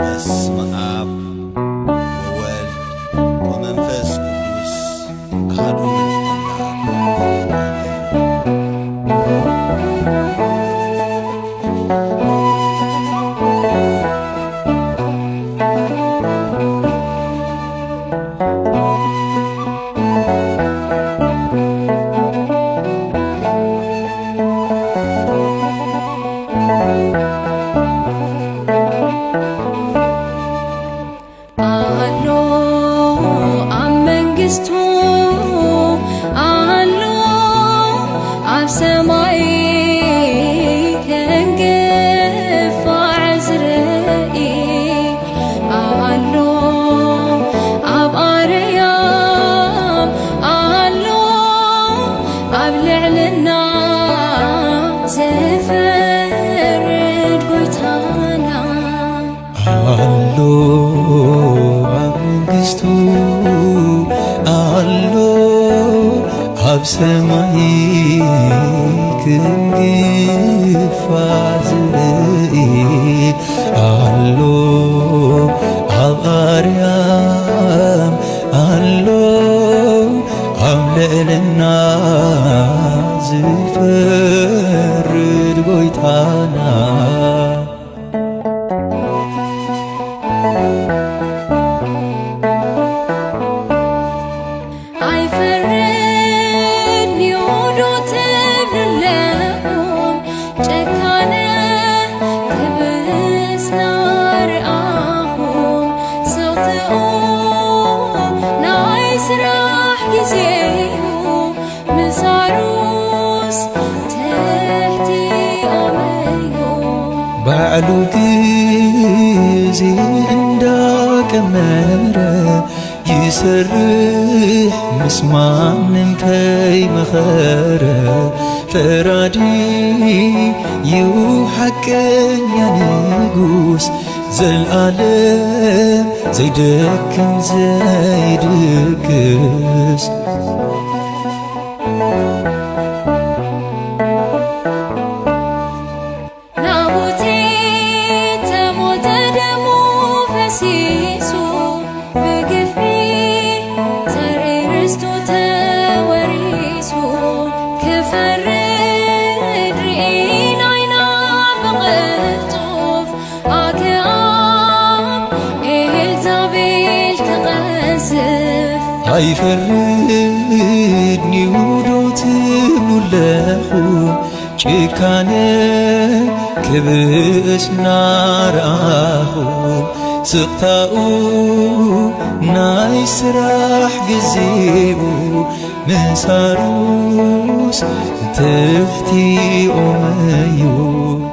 eسم aب ل ب سمائ جفعزر ل ب أري ل ب لعلن زفريتن بسمكgiفعz aلو عrيa aلو عللنazف ዓሉግዚ እንዳ ቀመረ ይሰርሕ ምስማ ንንከይ መኸረ ፈራዲ ይውሓቀኛ ንጉስ ዘለዓለም ዘይደክን ዘይድቅ ይፍርድ ንውዶት ምለኹ ጭካነ ክብርእስ ናረኣኹ ስቕታኡ ናይ ስራሕ ግዜቡ ምንሳሩስ ትፍቲኡም እዩ